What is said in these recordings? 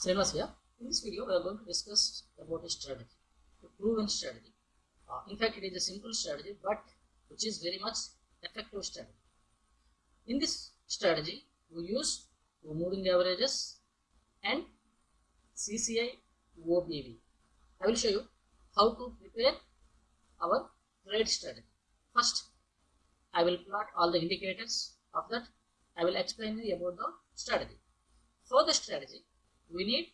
Srinivas here. In this video, we are going to discuss about a strategy, a proven strategy. Uh, in fact, it is a simple strategy, but which is very much effective strategy. In this strategy, we use moving averages and CCI OBV. I will show you how to prepare our trade strategy. First, I will plot all the indicators of that. I will explain you about the strategy. For the strategy, we need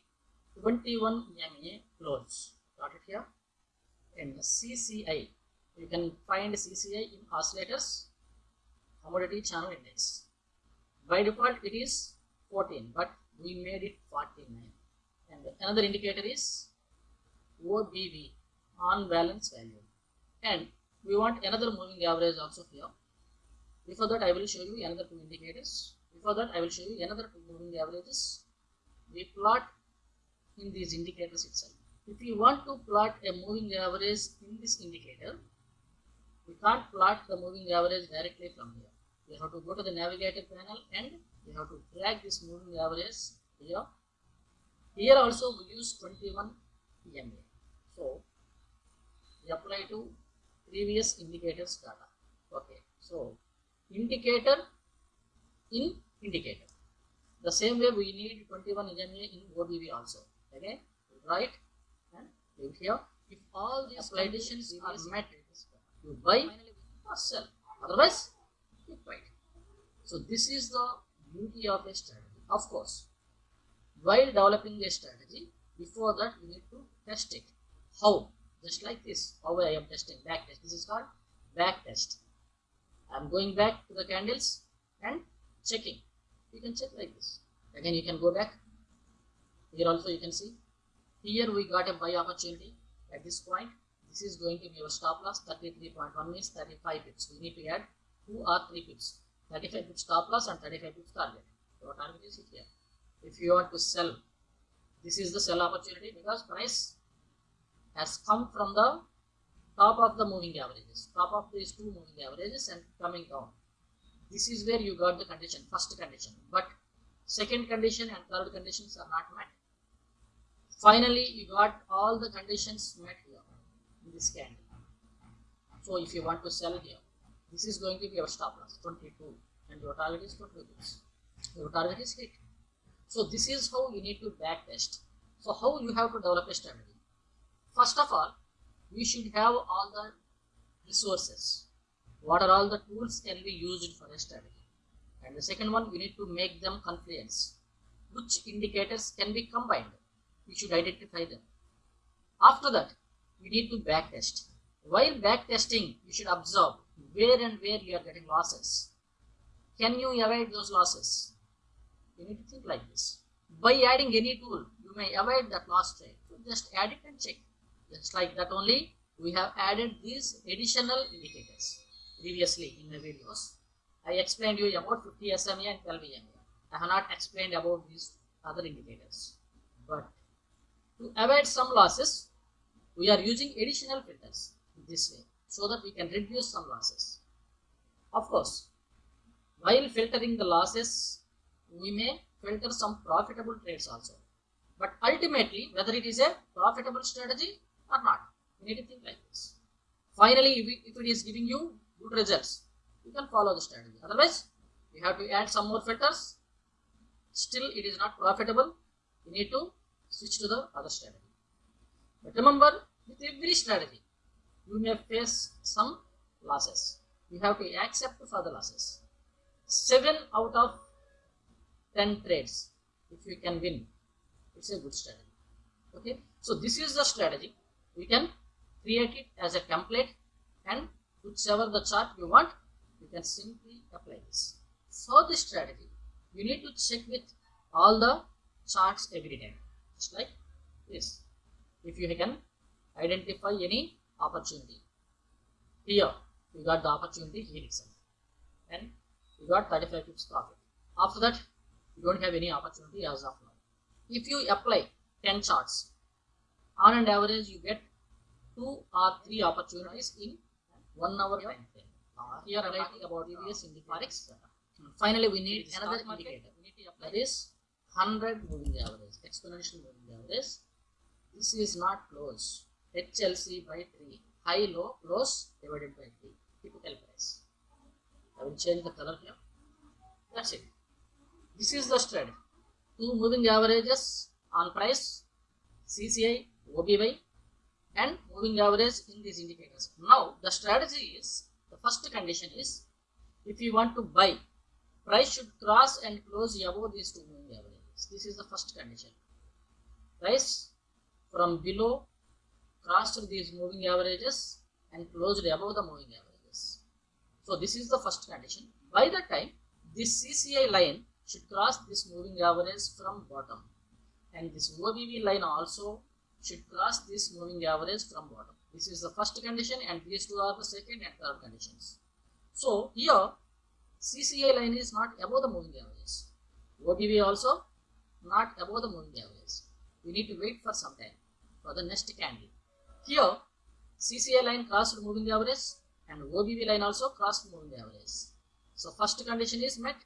21 MA close. Got it here? And CCI. You can find CCI in oscillators, commodity channel index. By default, it is 14, but we made it 49. And another indicator is OBV, on balance value. And we want another moving average also here. Before that, I will show you another two indicators. Before that, I will show you another two moving averages. We plot in these indicators itself. If you want to plot a moving average in this indicator, we can't plot the moving average directly from here. We have to go to the navigator panel and we have to drag this moving average here. Here also we use 21 MA. So we apply to previous indicators data. Okay, so indicator in indicator. The same way we need 21 MA in OBV also. Okay, right? And leave here. If all these conditions are met, you buy or sell. Otherwise, you wait. So this is the beauty of a strategy. Of course, while developing a strategy, before that you need to test it. How? Just like this. How I am testing back test. This is called back test. I am going back to the candles and checking. You can check like this. Again, you can go back. Here also you can see. Here we got a buy opportunity at this point. This is going to be our stop loss. 33.1 means 35 pips. We need to add 2 or 3 pips. 35 pips stop loss and 35 pips target. So target is here. If you want to sell, this is the sell opportunity because price has come from the top of the moving averages, top of these two moving averages and coming down. This is where you got the condition, first condition. But second condition and third conditions are not met. Finally, you got all the conditions met here in this candle. So if you want to sell here, this is going to be your stop loss 22 and your target is 20. Your target is hit. So this is how you need to back test. So how you have to develop a strategy. First of all, we should have all the resources. What are all the tools can be used for a strategy? And the second one, we need to make them confluence. Which indicators can be combined? We should identify them. After that, we need to back test. While back testing, you should observe where and where you are getting losses. Can you avoid those losses? You need to think like this. By adding any tool, you may avoid that loss trade. So just add it and check. Just like that only, we have added these additional indicators previously in the videos. I explained you about 50 SMA and 12 SMA. I have not explained about these other indicators. But to avoid some losses, we are using additional filters this way so that we can reduce some losses. Of course, while filtering the losses, we may filter some profitable trades also. But ultimately, whether it is a profitable strategy or not, we need to think like this. Finally, if it is giving you good results, you can follow the strategy. Otherwise, you have to add some more filters. Still, it is not profitable. You need to switch to the other strategy. But remember, with every strategy, you may face some losses. You have to accept for the losses. 7 out of 10 trades, if you can win, it's a good strategy. Okay, so this is the strategy. We can create it as a template and whichever the chart you want, you can simply apply this. For this strategy, you need to check with all the charts every time, just like this. If you can identify any opportunity. Here, you got the opportunity here itself. And you got 35 pips profit. After that, you don't have any opportunity as of now. If you apply 10 charts, on an average, you get 2 or 3 opportunities in 1 hour time frame. Here talking about previous in the forex. Finally, we need another indicator. That is 100 moving average, exponential moving average. This is not close. HLC by 3. High, low, close divided by 3. Typical price. I will change the color here. That's it. This is the strategy. Two moving averages on price, CCI, OBV, and moving average in these indicators. Now, the strategy is the first condition is if you want to buy, price should cross and close above these two moving averages. This is the first condition. Price from below crossed these moving averages and closed above the moving averages. So this is the first condition. By the time this CCI line should cross this moving average from bottom and this OBV line also should cross this moving average from bottom. This is the first condition and these two are the second and third conditions. So here CCI line is not above the moving average. OBV also not above the moving average. We need to wait for some time for the next candle. Here CCI line crossed moving average and OBV line also crossed moving average. So first condition is met,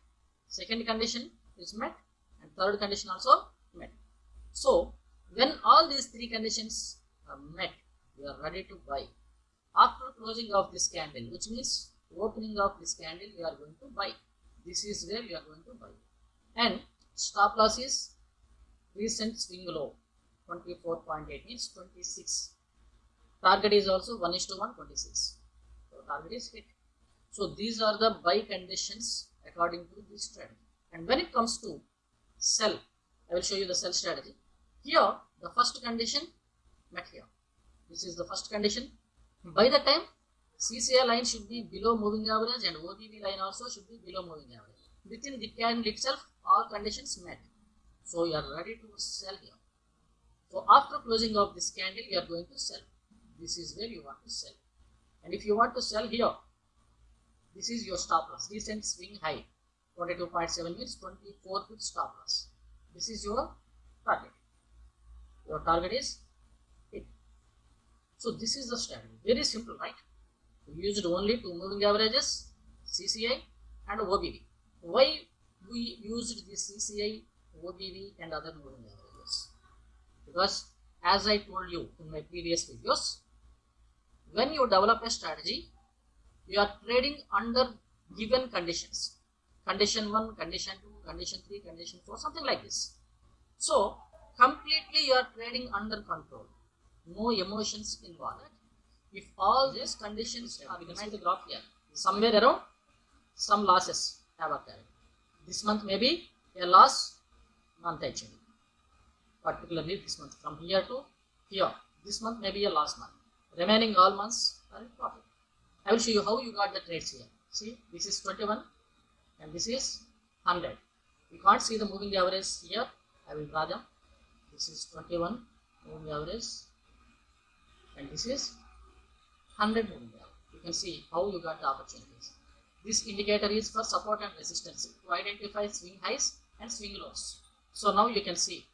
second condition is met and third condition also met. So when all these three conditions are met, you are ready to buy. After closing of this candle, which means opening of this candle, you are going to buy. This is where you are going to buy. And stop loss is recent swing low, 24.8 means 26. Target is also 1 is to 1, 26. So target is hit. So these are the buy conditions according to this trend. And when it comes to sell, I will show you the sell strategy. Here, the first condition met here. This is the first condition. By the time CCI line should be below moving average and OBV line also should be below moving average. Within the candle itself, all conditions met. So you are ready to sell here. So after closing of this candle, you are going to sell. This is where you want to sell. And if you want to sell here, this is your stop loss. Recent swing high. 22.7 means 24 with stop loss. This is your target. Your target is. So this is the strategy. Very simple, right? We used only two moving averages, CCI and OBV. Why we used this CCI, OBV and other moving averages? Because as I told you in my previous videos, when you develop a strategy, you are trading under given conditions. Condition 1, condition 2, condition 3, condition 4, something like this. So, completely you are trading under control. No emotions involved. If all these conditions are, see the graph here, somewhere around some losses have occurred. This month may be a loss month actually. Particularly this month from here to here. This month may be a loss month. Remaining all months are in profit. I will show you how you got the trades here. See, this is 21 and this is 100. You can't see the moving average here. I will draw them. This is 21 moving average and this is 100 moving average. You can see how you got the opportunities. This indicator is for support and resistance to identify swing highs and swing lows. So now you can see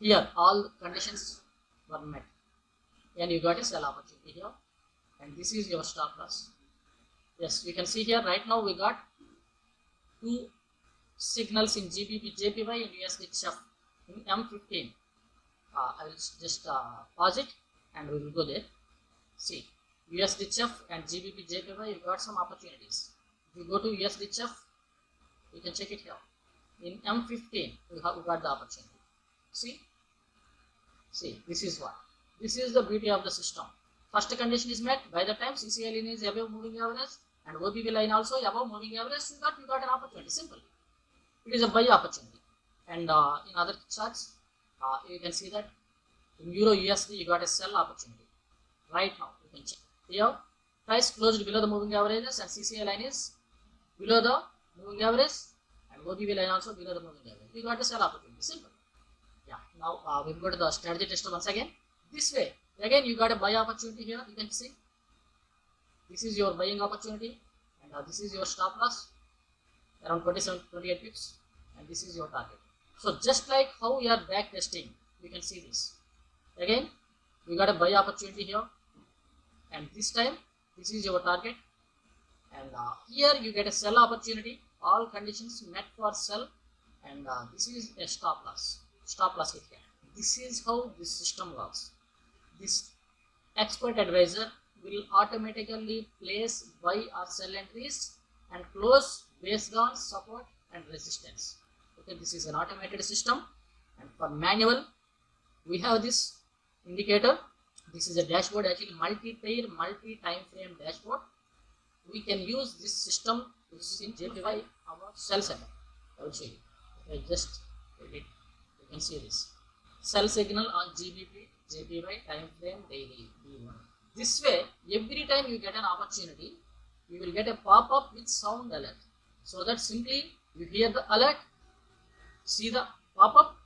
here all conditions were met and you got a sell opportunity here and this is your stop loss. Yes, you can see here right now we got two signals in GBP, JPY and USD CHF in M15. Uh, I will just uh, pause it and we will go there. See, USD CHF and GBP, JPY, you got some opportunities. If you go to USD CHF, you can check it here. In M15, we have got the opportunity. See, see, this is what. This is the beauty of the system. First condition is met by the time CCI line is above moving average and OBV line also above moving average, you got, you got an opportunity. Simple. It is a buy opportunity. And uh, in other charts, uh, you can see that in Euro USD, you got a sell opportunity. Right now, you can check. Here, price closed below the moving averages and CCI line is below the moving average and OBV line also below the moving average. You got a sell opportunity. Simple. Yeah. Now, uh, we go to the strategy test once again. This way, again you got a buy opportunity here. You can see this is your buying opportunity and uh, this is your stop loss around 27 28 pips and this is your target so just like how we are back testing you can see this. Again we got a buy opportunity here. And this time this is your target. And uh, here you get a sell opportunity. All conditions met for sell. And uh, this is a stop loss. Stop loss here. This is how this system works. This expert advisor will automatically place buy or sell entries and close based on support and resistance okay this is an automated system. And for manual we have this indicator. This is a dashboard actually multi-pair multi-time frame dashboard. We can use this system to simplify our sell setup I will show you. I just edit you can see this. Sell signal on GBP JPY time frame daily D1 this way every time you get an opportunity you will get a pop-up with sound alert. So that simply you hear the alert see the pop-up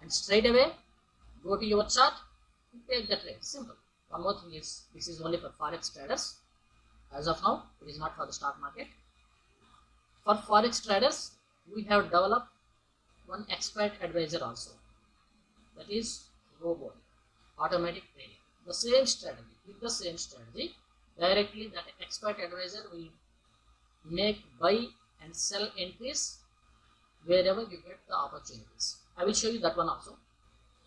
and straight away go to your chart and take the trade simple. One more thing is this is only for forex traders. As of now it is not for the stock market. For forex traders we have developed one expert advisor also. That is robot automatic trading the same strategy with the same strategy directly that expert advisor will make buy and sell entries wherever you get the opportunities. I will show you that one also.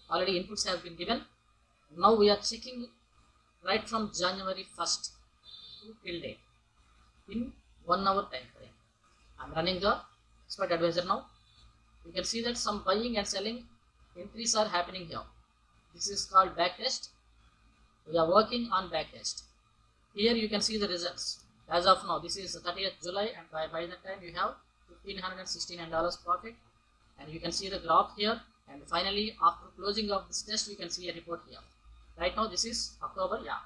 Already inputs have been given. Now we are checking right from january 1st to till date in one hour time frame. I'm running the expert advisor now. You can see that some buying and selling entries are happening here. This is called backtest. We are working on backtest. Here you can see the results. As of now this is 30th july and by, by the time you have 1569 dollars profit. And you can see the graph here. And finally after closing of this test you can see a report here. Right now this is october yeah.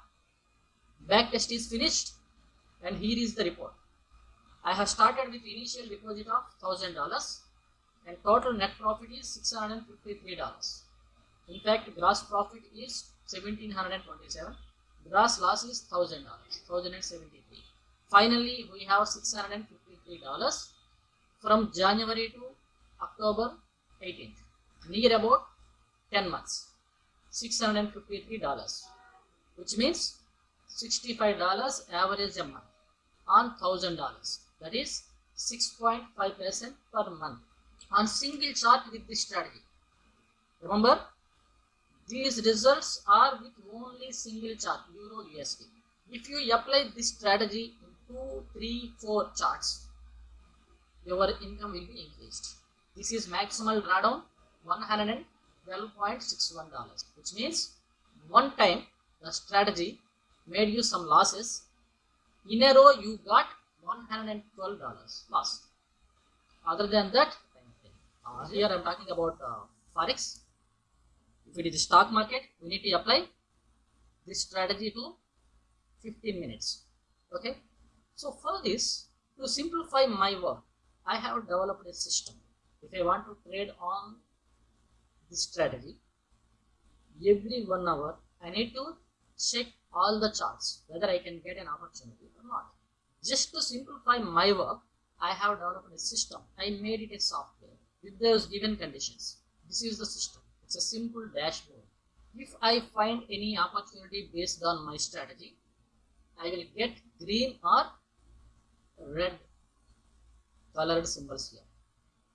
Back test is finished. And here is the report. I have started with initial deposit of thousand dollars. And total net profit is 653 dollars. In fact gross profit is 1727 gross loss is thousand dollars 1073 finally we have 653 dollars from january to october 18th near about 10 months 653 dollars which means 65 dollars average a month on thousand dollars. That is 6.5 percent per month on single chart with this strategy. Remember these results are with only single chart euro usd if you apply this strategy in two three four charts your income will be increased. This is maximal drawdown 112.61 dollars which means one time the strategy made you some losses. In a row you got 112 dollars loss. Other than that uh, here i'm talking about uh, forex. If it is the stock market we need to apply this strategy to 15 minutes. Okay? So for this to simplify my work i have developed a system. If i want to trade on this strategy every one hour i need to check all the charts whether i can get an opportunity or not. Just to simplify my work i have developed a system. I made it a software with those given conditions. This is the system. It's a simple dashboard. If i find any opportunity based on my strategy i will get green or red colored symbols here.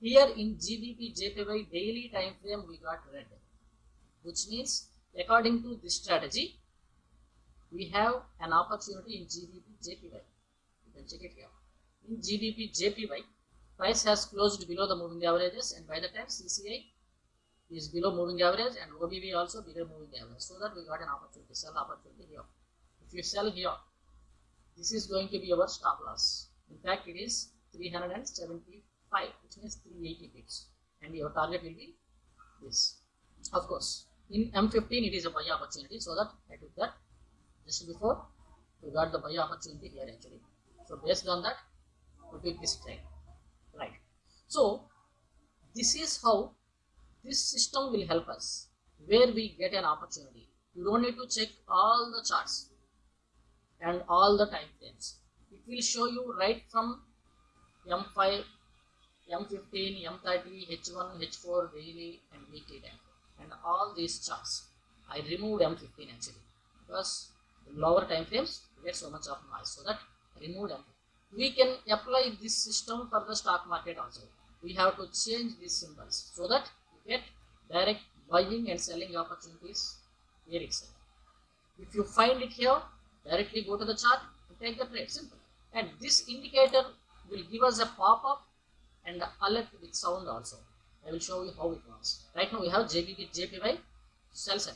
Here in GBP JPY daily time frame we got red which means according to this strategy we have an opportunity in GBP JPY you can check it here. In GBP JPY price has closed below the moving averages and by the time CCI is below moving average and OBV also below moving average. So that we got an opportunity sell opportunity here. If you sell here this is going to be our stop loss. In fact it is 375 which means 380 pips and your target will be this. Of course in m15 it is a buy opportunity so that i took that just before we got the buy opportunity here actually. So based on that we took this trade right. So this is how this system will help us where we get an opportunity. You don't need to check all the charts and all the time frames. It will show you right from m5 m15 m30 h1 h4 daily and weekly and all these charts i removed m15 actually because lower time frames get so much of noise so that m15 we can apply this system for the stock market also we have to change these symbols so that you get direct buying and selling opportunities here itself. If you find it here, directly go to the chart and take the trade. Simple. And this indicator will give us a pop-up and alert with sound also. I will show you how it works. Right now we have JPY, JPY sell set.